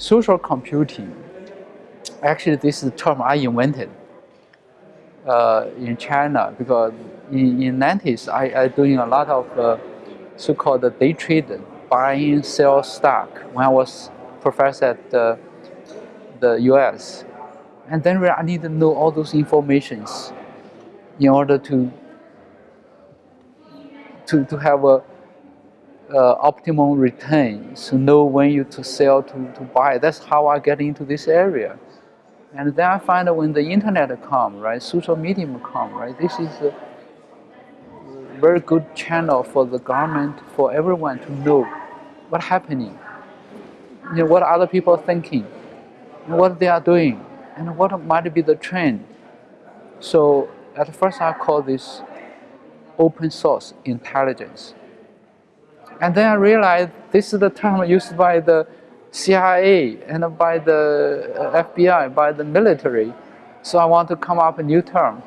social computing, actually this is term I invented uh, in China because in, in 90s I, I doing a lot of uh, so-called day trade, buying, sell stock when I was professor at the, the US. And then I need to know all those informations in order to to, to have a uh, optimum return, to know when you to sell, to, to buy. That's how I get into this area. And then I find that when the internet come, right, social media come, right, this is a very good channel for the government, for everyone to know what's happening, you know, what other people are thinking, what they are doing, and what might be the trend. So at first I call this open source intelligence. And then I realized this is the term used by the CIA and by the uh, FBI, by the military. So I want to come up a new term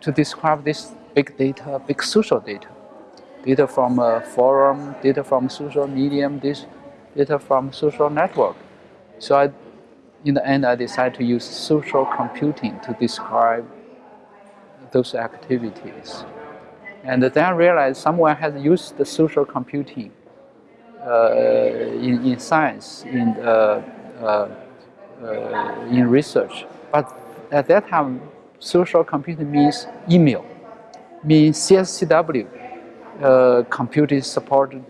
to describe this big data, big social data. Data from a forum, data from social medium, this data from social network. So I, in the end, I decided to use social computing to describe those activities. And then I realized someone has used the social computing uh, in, in science, in, uh, uh, in research. But at that time, social computing means email, means CSCW, uh, computer supported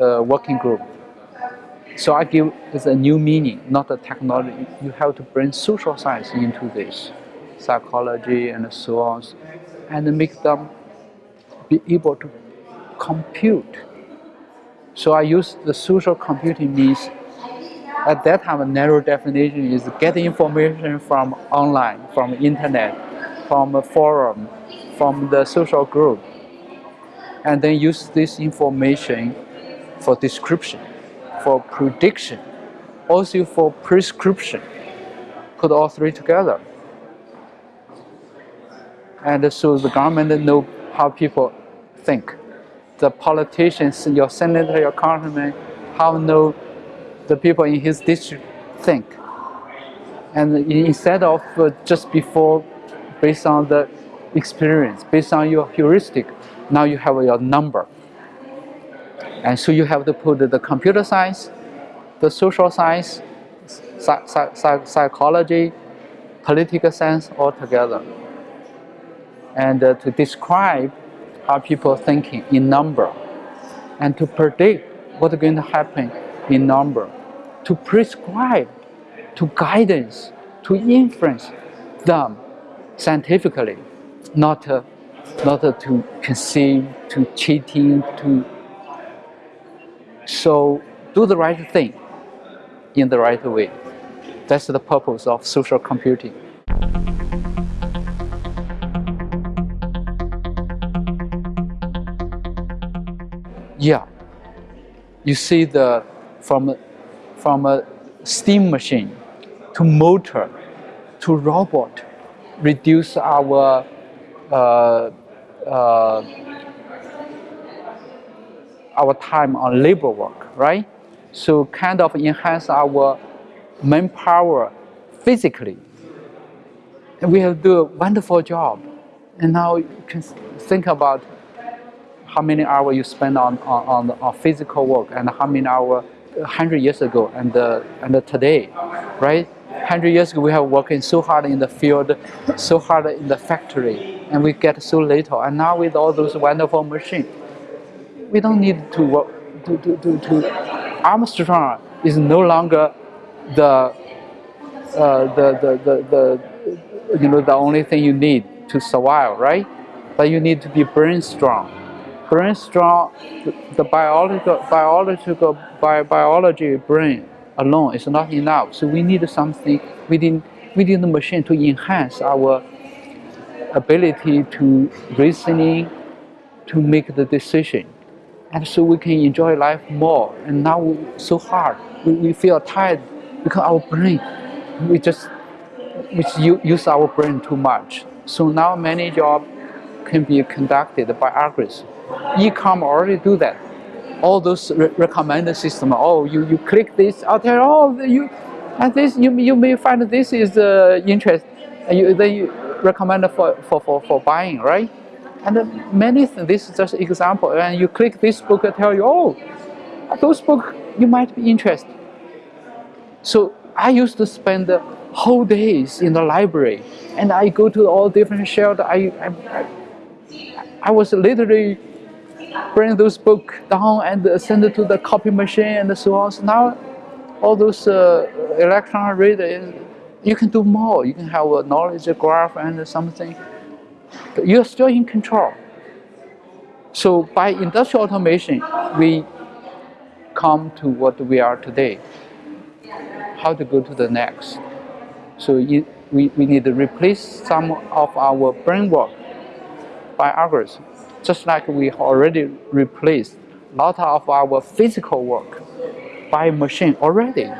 uh, working group. So I give this a new meaning, not a technology. You have to bring social science into this, psychology and so on, and make them be able to compute. So I use the social computing means at that time a narrow definition is get information from online, from internet, from a forum, from the social group, and then use this information for description, for prediction, also for prescription. Put all three together. And so the government know how people think. The politicians, your senator, your congressman, how know the people in his district think. And instead of uh, just before, based on the experience, based on your heuristic, now you have your number. And so you have to put the computer science, the social science, psychology, political science all together. And uh, to describe how people are thinking in number and to predict what's going to happen in number, to prescribe, to guidance, to influence them scientifically, not, uh, not uh, to conceive, to cheating, to so do the right thing in the right way. That's the purpose of social computing. Yeah. You see the from from a steam machine to motor to robot reduce our uh, uh, our time on labor work, right? So kind of enhance our manpower physically. And we have do a wonderful job. And now you can think about how many hours you spend on, on, on, physical work and how many hours 100 years ago and, uh, and today, right? 100 years ago we have working so hard in the field, so hard in the factory, and we get so little. And now with all those wonderful machines, we don't need to work, to, to, to, to Armstrong is no longer the, uh, the, the, the, the, you know, the only thing you need to survive, right? But you need to be brain strong brain strong, the biological, biological bi biology brain alone is not enough. So we need something within, within the machine to enhance our ability to reasoning, to make the decision. And so we can enjoy life more. And now so hard, we, we feel tired because our brain, we just we use our brain too much. So now many jobs can be conducted by algorithms. E-com already do that. all those re recommended system. Oh, you, you click this, I'll tell you, oh, you, and this, you, you may find this is uh, interest, you, then you recommend for, for, for, for buying, right? And uh, many things, this is just example, and you click this book I tell you, oh, those book you might be interested. So I used to spend the whole days in the library, and I go to all different shelves. I, I, I was literally bring those books down and send it to the copy machine and so on. So now all those uh, electron reader, you can do more. You can have a knowledge graph and something. You're still in control. So by industrial automation, we come to what we are today. How to go to the next. So we, we need to replace some of our brain work by algorithms just like we already replaced a lot of our physical work by machine already.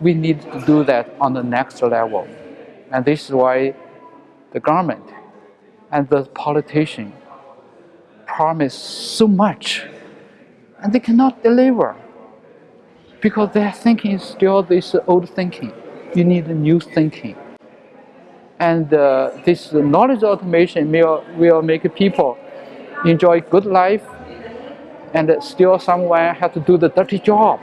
We need to do that on the next level. And this is why the government and the politician promise so much and they cannot deliver because their thinking is still this old thinking. You need new thinking. And uh, this knowledge automation will, will make people enjoy good life and still someone has to do the dirty job.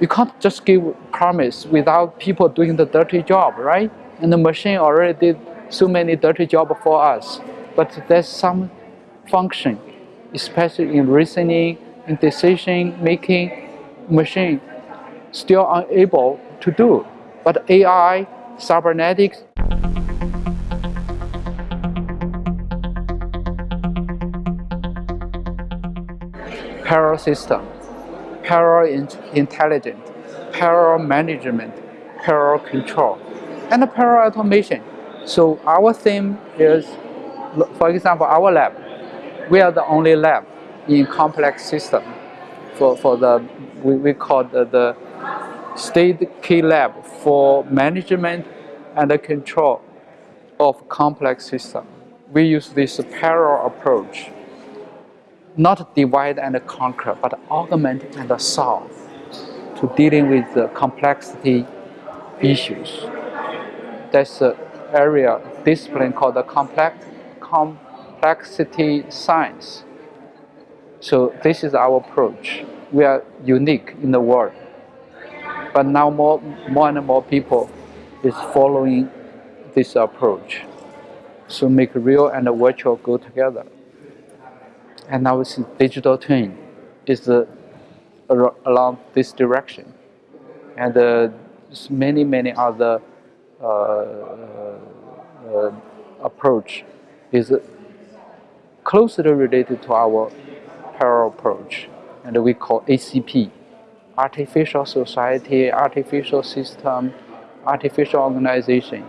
You can't just give promise without people doing the dirty job, right? And the machine already did so many dirty jobs for us. But there's some function, especially in reasoning, in decision making, machine still unable to do. But AI, cybernetics, parallel system, parallel in intelligence, parallel management, parallel control, and parallel automation. So our theme is, for example, our lab. We are the only lab in complex system for, for the, we, we call the, the state key lab for management and the control of complex system. We use this parallel approach not divide and conquer, but augment and solve to dealing with the complexity issues. That's the area, discipline called the complex, complexity science. So this is our approach. We are unique in the world. But now more, more and more people is following this approach. So make real and virtual go together and now it's digital twin is uh, along this direction. And uh, many, many other uh, uh, approach is closely related to our parallel approach. And we call ACP, Artificial Society, Artificial System, Artificial Organization.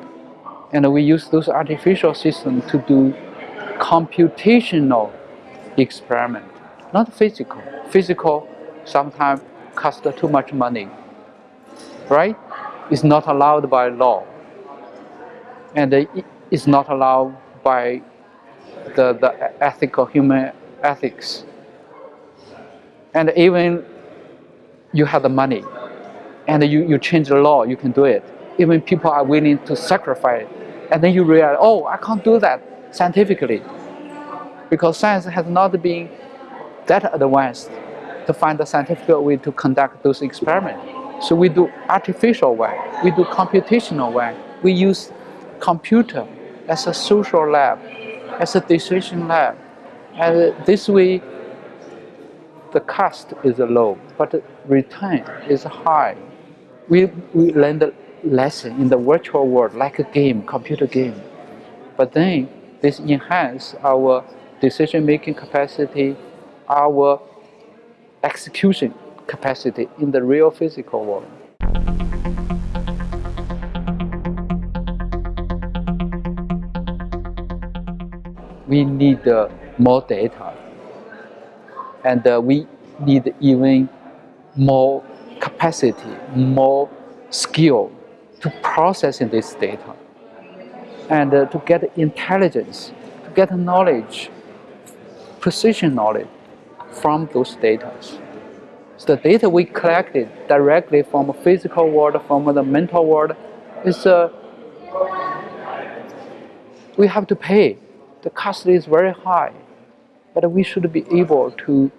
And we use those artificial systems to do computational experiment, not physical. Physical sometimes cost too much money, right? It's not allowed by law, and it's not allowed by the, the ethical human ethics. And even you have the money, and you, you change the law, you can do it. Even people are willing to sacrifice, and then you realize, oh, I can't do that scientifically because science has not been that advanced to find a scientific way to conduct those experiments. So we do artificial way, we do computational way, we use computer as a social lab, as a decision lab. And this way, the cost is low, but return is high. We, we learn the lesson in the virtual world, like a game, computer game. But then this enhance our decision-making capacity, our execution capacity in the real physical world. We need uh, more data and uh, we need even more capacity, more skill to processing this data and uh, to get intelligence, to get knowledge precision knowledge from those data. So the data we collected directly from the physical world, from the mental world, is uh, we have to pay. The cost is very high, but we should be able to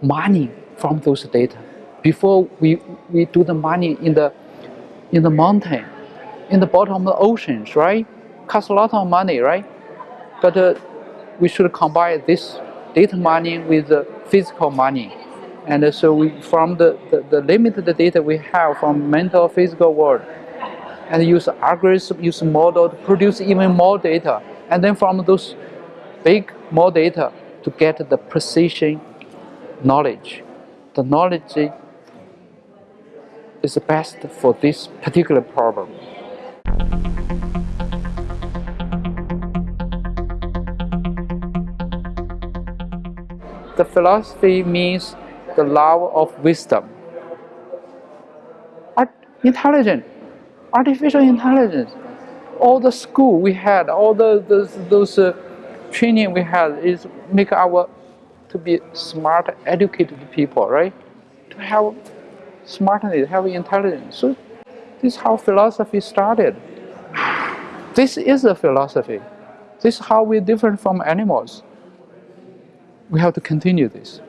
mining from those data before we, we do the mining in the in the mountain, in the bottom of the oceans, right? Costs a lot of money, right? But uh, we should combine this data mining with the physical mining. And so we, from the, the, the limited data we have from mental physical world, and use algorithms, use model to produce even more data. And then from those big more data to get the precision knowledge. The knowledge is best for this particular problem. The philosophy means the love of wisdom. Art, intelligent, artificial intelligence. All the school we had, all the, the those uh, training we had is make our to be smart, educated people, right? To have smartness, have intelligence. So this is how philosophy started. This is a philosophy. This is how we're different from animals. We have to continue this.